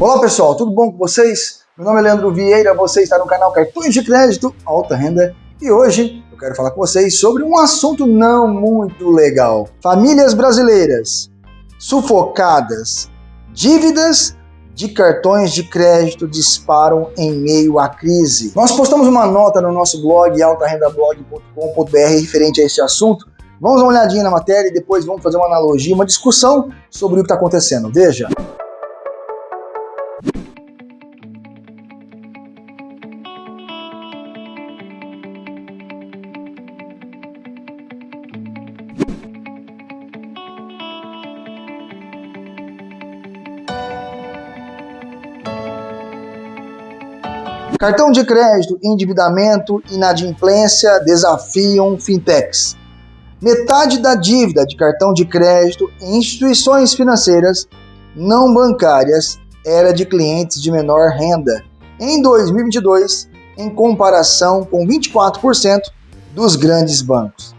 Olá pessoal, tudo bom com vocês? Meu nome é Leandro Vieira, você está no canal Cartões de Crédito Alta Renda e hoje eu quero falar com vocês sobre um assunto não muito legal. Famílias brasileiras sufocadas, dívidas de cartões de crédito disparam em meio à crise. Nós postamos uma nota no nosso blog altarendablog.com.br referente a esse assunto. Vamos dar uma olhadinha na matéria e depois vamos fazer uma analogia, uma discussão sobre o que está acontecendo. Veja. Cartão de crédito, endividamento, inadimplência desafiam fintechs. Metade da dívida de cartão de crédito em instituições financeiras não bancárias era de clientes de menor renda em 2022, em comparação com 24% dos grandes bancos.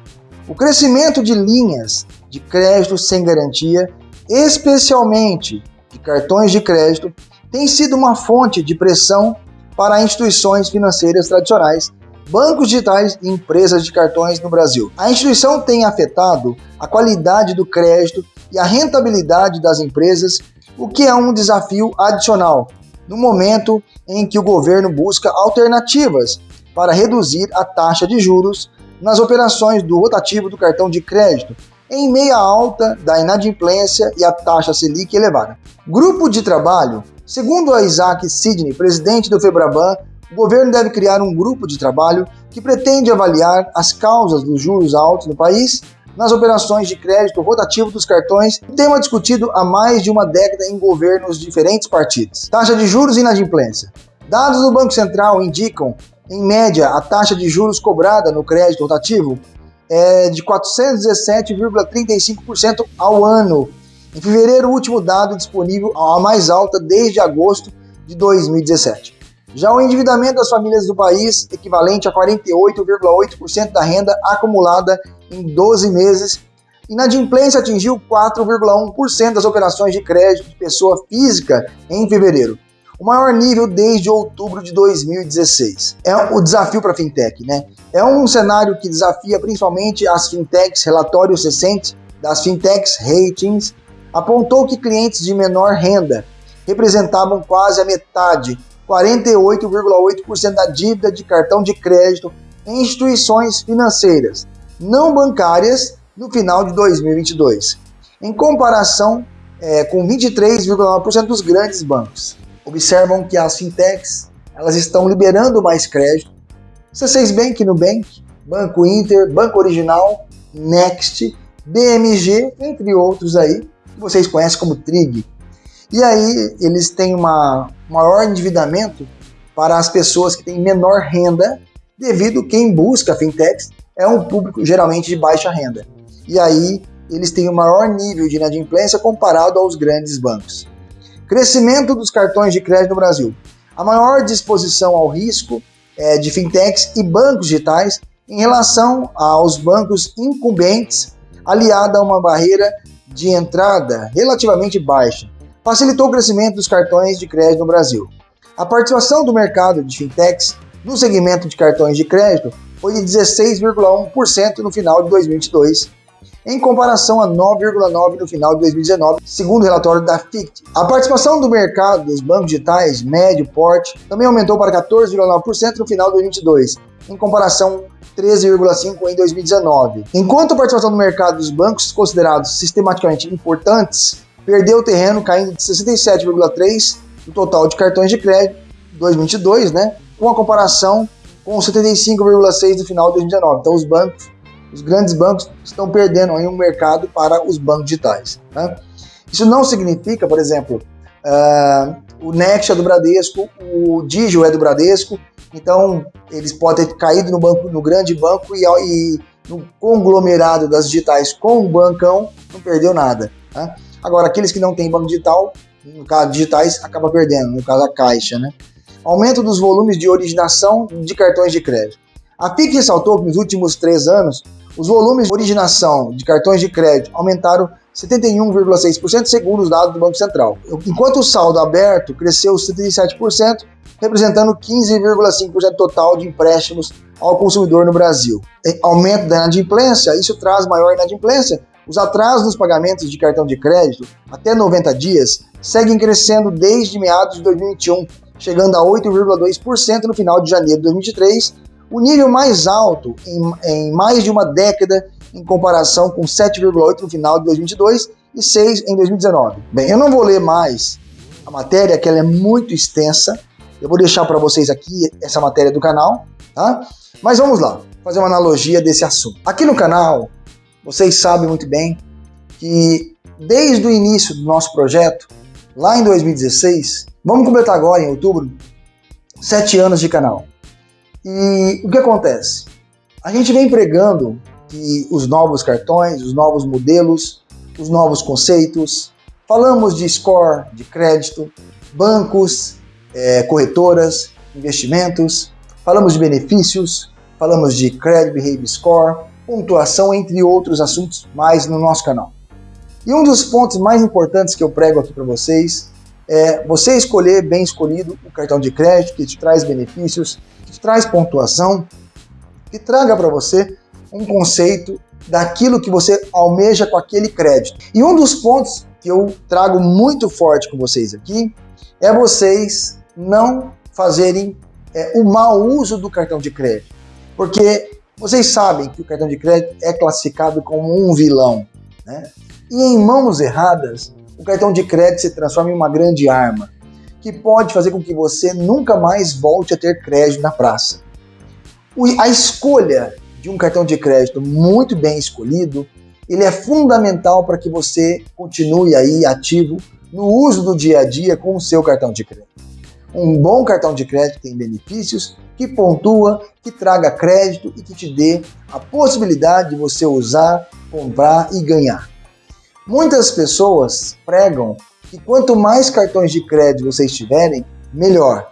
O crescimento de linhas de crédito sem garantia, especialmente de cartões de crédito, tem sido uma fonte de pressão para instituições financeiras tradicionais, bancos digitais e empresas de cartões no Brasil. A instituição tem afetado a qualidade do crédito e a rentabilidade das empresas, o que é um desafio adicional no momento em que o governo busca alternativas para reduzir a taxa de juros nas operações do rotativo do cartão de crédito, em meia alta da inadimplência e a taxa Selic elevada. Grupo de trabalho Segundo Isaac Sidney, presidente do Febraban, o governo deve criar um grupo de trabalho que pretende avaliar as causas dos juros altos no país nas operações de crédito rotativo dos cartões, tema discutido há mais de uma década em governos de diferentes partidos. Taxa de juros e inadimplência. Dados do Banco Central indicam, em média, a taxa de juros cobrada no crédito rotativo é de 417,35% ao ano em fevereiro, o último dado disponível a mais alta desde agosto de 2017. Já o endividamento das famílias do país, equivalente a 48,8% da renda acumulada em 12 meses, inadimplência atingiu 4,1% das operações de crédito de pessoa física em fevereiro, o maior nível desde outubro de 2016. É o desafio para a fintech, né? É um cenário que desafia principalmente as fintechs, relatórios recentes das fintechs ratings apontou que clientes de menor renda representavam quase a metade, 48,8% da dívida de cartão de crédito em instituições financeiras não bancárias no final de 2022, em comparação é, com 23,9% dos grandes bancos. Observam que as fintechs elas estão liberando mais crédito. C6 Bank, Nubank, Banco Inter, Banco Original, Next, BMG, entre outros aí, que vocês conhecem como TRIG. E aí eles têm um maior endividamento para as pessoas que têm menor renda, devido quem busca fintechs é um público geralmente de baixa renda. E aí eles têm o um maior nível de inadimplência comparado aos grandes bancos. Crescimento dos cartões de crédito no Brasil. A maior disposição ao risco é, de fintechs e bancos digitais em relação aos bancos incumbentes, aliada a uma barreira de entrada relativamente baixa, facilitou o crescimento dos cartões de crédito no Brasil. A participação do mercado de fintechs no segmento de cartões de crédito foi de 16,1% no final de 2022, em comparação a 9,9% no final de 2019, segundo o relatório da FICT. A participação do mercado dos bancos digitais médio porte também aumentou para 14,9% no final de 2022, em comparação 13,5% em 2019. Enquanto a participação no mercado dos bancos considerados sistematicamente importantes perdeu terreno, caindo de 67,3% do total de cartões de crédito em 2022, né, com a comparação com 75,6% no final de 2019. Então os bancos, os grandes bancos estão perdendo aí um mercado para os bancos digitais. Né? Isso não significa, por exemplo, uh, o Next é do Bradesco, o Digio é do Bradesco, então eles podem ter caído no banco, no grande banco e, e no conglomerado das digitais com o bancão, não perdeu nada. Tá? Agora, aqueles que não têm banco digital, no caso digitais, acaba perdendo, no caso a Caixa. Né? Aumento dos volumes de originação de cartões de crédito. A PIC ressaltou que nos últimos três anos, os volumes de originação de cartões de crédito aumentaram 71,6% segundo os dados do Banco Central, enquanto o saldo aberto cresceu 77%, representando 15,5% total de empréstimos ao consumidor no Brasil. Aumento da inadimplência, isso traz maior inadimplência. Os atrasos nos pagamentos de cartão de crédito até 90 dias seguem crescendo desde meados de 2021, chegando a 8,2% no final de janeiro de 2023, o nível mais alto em, em mais de uma década em comparação com 7,8 no final de 2022 e 6 em 2019. Bem, eu não vou ler mais a matéria, que ela é muito extensa. Eu vou deixar para vocês aqui essa matéria do canal, tá? Mas vamos lá, fazer uma analogia desse assunto. Aqui no canal, vocês sabem muito bem que desde o início do nosso projeto, lá em 2016, vamos completar agora em outubro, sete anos de canal. E o que acontece? A gente vem pregando que os novos cartões, os novos modelos, os novos conceitos. Falamos de score, de crédito, bancos, é, corretoras, investimentos. Falamos de benefícios, falamos de Credit Behavior Score, pontuação, entre outros assuntos mais no nosso canal. E um dos pontos mais importantes que eu prego aqui para vocês é você escolher bem escolhido o cartão de crédito que te traz benefícios, que te traz pontuação, que traga para você um conceito daquilo que você almeja com aquele crédito. E um dos pontos que eu trago muito forte com vocês aqui é vocês não fazerem é, o mau uso do cartão de crédito. Porque vocês sabem que o cartão de crédito é classificado como um vilão. Né? E em mãos erradas, o cartão de crédito se transforma em uma grande arma que pode fazer com que você nunca mais volte a ter crédito na praça. A escolha de um cartão de crédito muito bem escolhido, ele é fundamental para que você continue aí ativo no uso do dia a dia com o seu cartão de crédito. Um bom cartão de crédito tem benefícios que pontua, que traga crédito e que te dê a possibilidade de você usar, comprar e ganhar. Muitas pessoas pregam que quanto mais cartões de crédito vocês tiverem, melhor.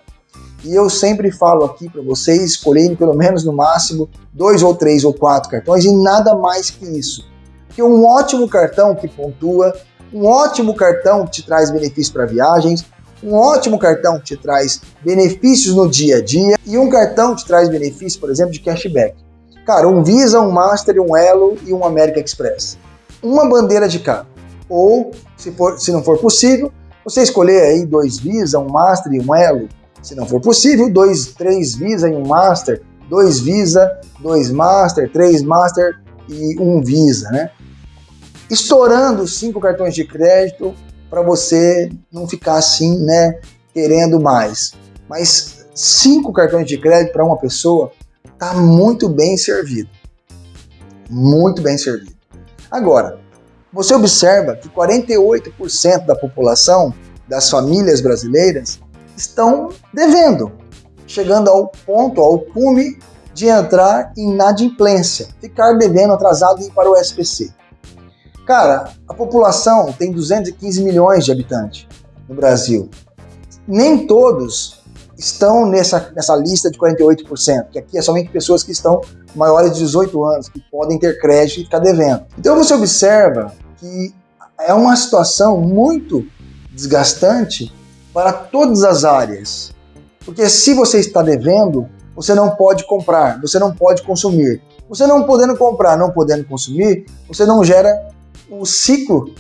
E eu sempre falo aqui para vocês escolherem pelo menos no máximo dois ou três ou quatro cartões e nada mais que isso. Porque um ótimo cartão que pontua, um ótimo cartão que te traz benefícios para viagens, um ótimo cartão que te traz benefícios no dia a dia e um cartão que te traz benefícios, por exemplo, de cashback. Cara, um Visa, um Master, um Elo e um American Express. Uma bandeira de carro. Ou, se, for, se não for possível, você escolher aí dois Visa, um Master e um Elo se não for possível, dois, três Visa em um Master, dois Visa, dois Master, três Master e um Visa, né? Estourando cinco cartões de crédito para você não ficar assim, né, querendo mais. Mas cinco cartões de crédito para uma pessoa tá muito bem servido. Muito bem servido. Agora, você observa que 48% da população das famílias brasileiras estão devendo, chegando ao ponto, ao cume de entrar em inadimplência, ficar devendo atrasado e ir para o SPC. Cara, a população tem 215 milhões de habitantes no Brasil. Nem todos estão nessa, nessa lista de 48%, que aqui é somente pessoas que estão maiores de 18 anos, que podem ter crédito e ficar devendo. Então você observa que é uma situação muito desgastante para todas as áreas. Porque se você está devendo, você não pode comprar, você não pode consumir. Você não podendo comprar, não podendo consumir, você não gera o ciclo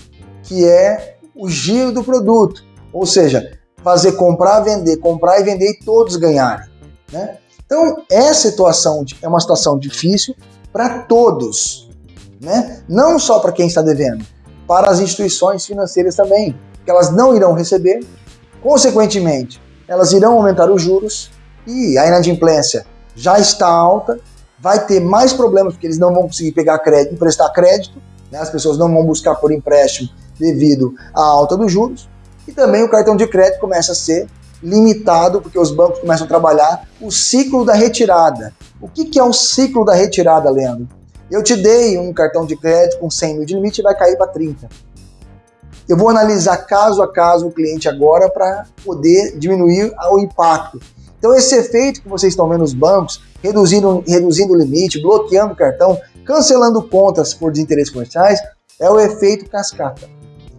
que é o giro do produto. Ou seja, fazer comprar, vender, comprar e vender e todos ganharem. Né? Então, essa situação é uma situação difícil para todos. Né? Não só para quem está devendo, para as instituições financeiras também, que elas não irão receber Consequentemente, elas irão aumentar os juros e a inadimplência já está alta, vai ter mais problemas porque eles não vão conseguir pegar crédito, emprestar crédito, né? as pessoas não vão buscar por empréstimo devido à alta dos juros, e também o cartão de crédito começa a ser limitado, porque os bancos começam a trabalhar o ciclo da retirada. O que, que é o ciclo da retirada, Leandro? Eu te dei um cartão de crédito com 100 mil de limite e vai cair para 30. Eu vou analisar caso a caso o cliente agora para poder diminuir o impacto. Então esse efeito que vocês estão vendo nos bancos, reduzindo, reduzindo o limite, bloqueando o cartão, cancelando contas por desinteresses comerciais, é o efeito cascata.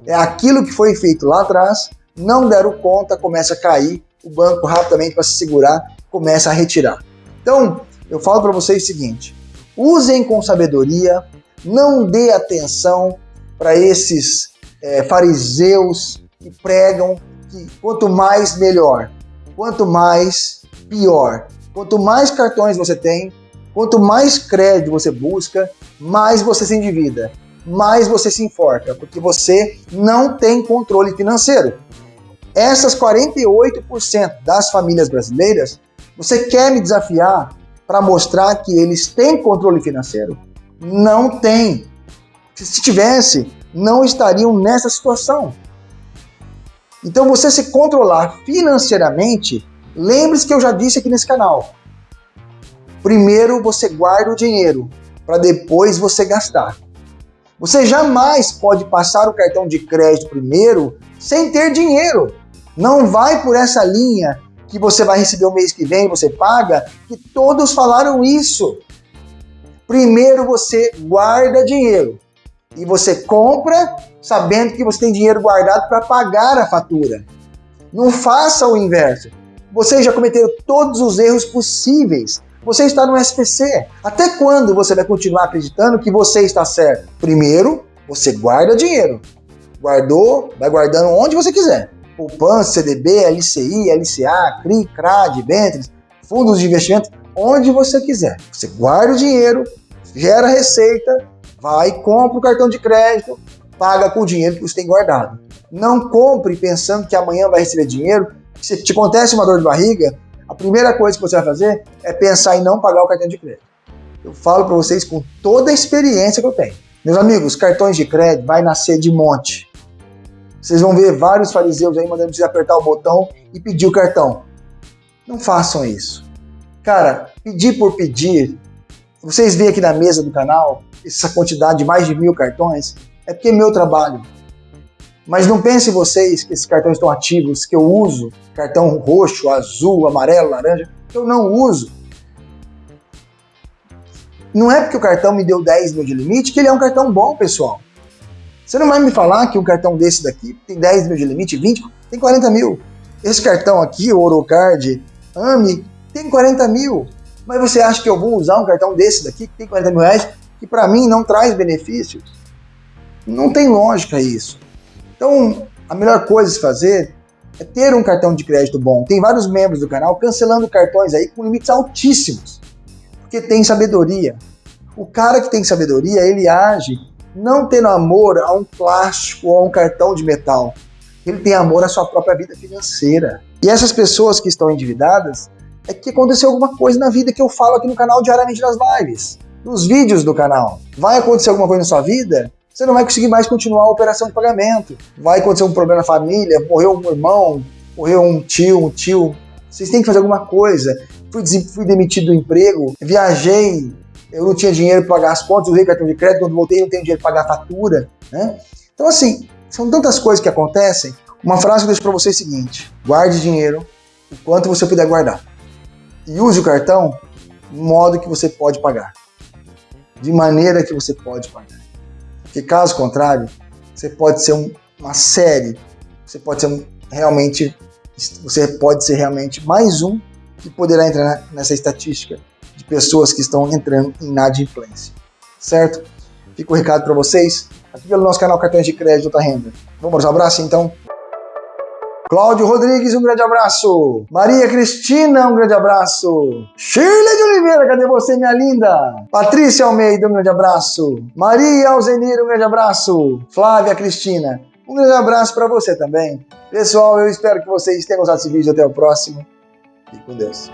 É aquilo que foi feito lá atrás, não deram conta, começa a cair, o banco rapidamente para se segurar, começa a retirar. Então, eu falo para vocês o seguinte, usem com sabedoria, não dê atenção para esses é, fariseus que pregam que quanto mais melhor, quanto mais pior. Quanto mais cartões você tem, quanto mais crédito você busca, mais você se endivida, mais você se enforca, porque você não tem controle financeiro. Essas 48% das famílias brasileiras, você quer me desafiar para mostrar que eles têm controle financeiro? Não tem. Se tivesse, não estariam nessa situação. Então, você se controlar financeiramente, lembre-se que eu já disse aqui nesse canal. Primeiro você guarda o dinheiro para depois você gastar. Você jamais pode passar o cartão de crédito primeiro sem ter dinheiro. Não vai por essa linha que você vai receber o mês que vem, você paga, que todos falaram isso. Primeiro você guarda dinheiro e você compra sabendo que você tem dinheiro guardado para pagar a fatura. Não faça o inverso. Vocês já cometeram todos os erros possíveis. Você está no SPC. Até quando você vai continuar acreditando que você está certo? Primeiro, você guarda dinheiro. Guardou, vai guardando onde você quiser. Poupança, CDB, LCI, LCA, CRI, CRAD, Ventures, fundos de investimento, onde você quiser. Você guarda o dinheiro, gera receita, vai, compra o cartão de crédito, paga com o dinheiro que você tem guardado. Não compre pensando que amanhã vai receber dinheiro. Se te acontece uma dor de barriga, a primeira coisa que você vai fazer é pensar em não pagar o cartão de crédito. Eu falo para vocês com toda a experiência que eu tenho. Meus amigos, cartões de crédito vai nascer de monte. Vocês vão ver vários fariseus aí mandando vocês apertar o botão e pedir o cartão. Não façam isso. Cara, pedir por pedir. Vocês veem aqui na mesa do canal essa quantidade de mais de mil cartões. É porque é meu trabalho. Mas não pensem vocês que esses cartões estão ativos, que eu uso cartão roxo, azul, amarelo, laranja, que eu não uso. Não é porque o cartão me deu 10 mil de limite que ele é um cartão bom, pessoal. Você não vai me falar que um cartão desse daqui tem 10 mil de limite, 20, tem 40 mil. Esse cartão aqui, o Orocard AMI, tem 40 mil. Mas você acha que eu vou usar um cartão desse daqui, que tem 40 mil reais, que para mim não traz benefícios? Não tem lógica isso. Então, a melhor coisa a se fazer é ter um cartão de crédito bom. Tem vários membros do canal cancelando cartões aí com limites altíssimos, porque tem sabedoria. O cara que tem sabedoria, ele age não tendo amor a um plástico ou a um cartão de metal. Ele tem amor à sua própria vida financeira. E essas pessoas que estão endividadas, é que aconteceu alguma coisa na vida que eu falo aqui no canal diariamente nas lives, nos vídeos do canal. Vai acontecer alguma coisa na sua vida? Você não vai conseguir mais continuar a operação de pagamento. Vai acontecer um problema na família, morreu um irmão, morreu um tio, um tio. Vocês têm que fazer alguma coisa. Fui, fui demitido do emprego, viajei eu não tinha dinheiro para pagar as contas, usei cartão de crédito, quando voltei não tenho dinheiro para pagar a fatura, né? Então assim, são tantas coisas que acontecem. Uma frase que eu deixo para você é a seguinte, guarde dinheiro o quanto você puder guardar. E use o cartão no modo que você pode pagar. De maneira que você pode pagar. Porque caso contrário, você pode ser um, uma série, você pode ser um, realmente, você pode ser realmente mais um que poderá entrar nessa estatística de pessoas que estão entrando em inadimplência. Certo? Fica o recado para vocês aqui pelo nosso canal Cartões de Crédito Alta Renda. Vamos, um abraço então. Cláudio Rodrigues, um grande abraço. Maria Cristina, um grande abraço. Shirley de Oliveira, cadê você, minha linda? Patrícia Almeida, um grande abraço. Maria Alzenir, um grande abraço. Flávia Cristina, um grande abraço para você também. Pessoal, eu espero que vocês tenham gostado desse vídeo. Até o próximo. Fique com Deus.